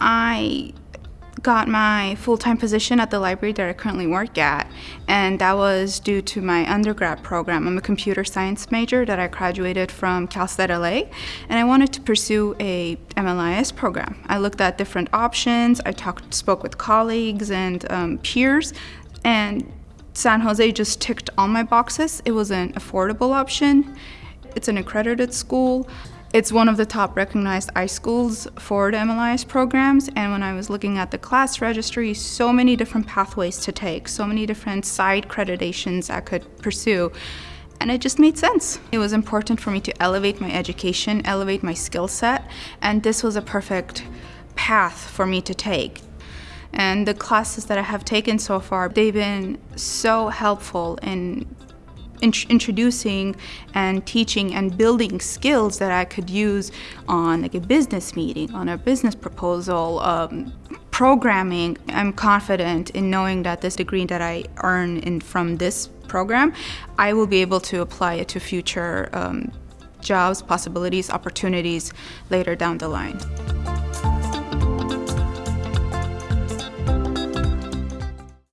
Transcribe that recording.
I got my full-time position at the library that I currently work at, and that was due to my undergrad program. I'm a computer science major that I graduated from Cal State LA, and I wanted to pursue a MLIS program. I looked at different options, I talked, spoke with colleagues and um, peers, and San Jose just ticked all my boxes. It was an affordable option. It's an accredited school. It's one of the top recognized iSchools for the MLIS programs, and when I was looking at the class registry, so many different pathways to take, so many different side accreditations I could pursue, and it just made sense. It was important for me to elevate my education, elevate my skill set, and this was a perfect path for me to take. And the classes that I have taken so far, they've been so helpful in introducing and teaching and building skills that I could use on like a business meeting, on a business proposal, um, programming. I'm confident in knowing that this degree that I earn in, from this program, I will be able to apply it to future um, jobs, possibilities, opportunities later down the line.